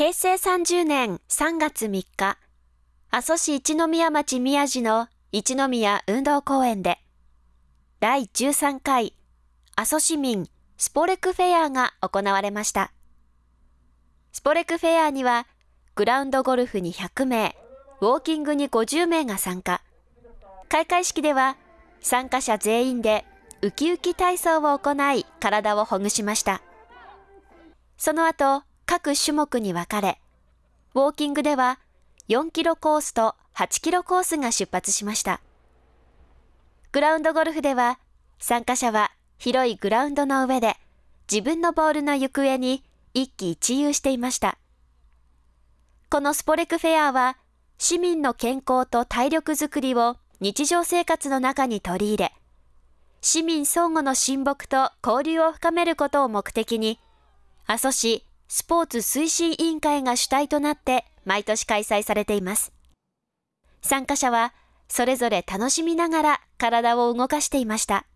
平成30年3月3日、阿蘇市一宮町宮地の一宮運動公園で、第13回阿蘇市民スポレクフェアが行われました。スポレクフェアには、グラウンドゴルフに100名、ウォーキングに50名が参加。開会式では、参加者全員でウキウキ体操を行い体をほぐしました。その後、各種目に分かれ、ウォーキングでは4キロコースと8キロコースが出発しました。グラウンドゴルフでは、参加者は広いグラウンドの上で自分のボールの行方に一喜一憂していました。このスポレクフェアは市民の健康と体力づくりを日常生活の中に取り入れ、市民相互の親睦と交流を深めることを目的に、阿蘇市スポーツ推進委員会が主体となって毎年開催されています。参加者はそれぞれ楽しみながら体を動かしていました。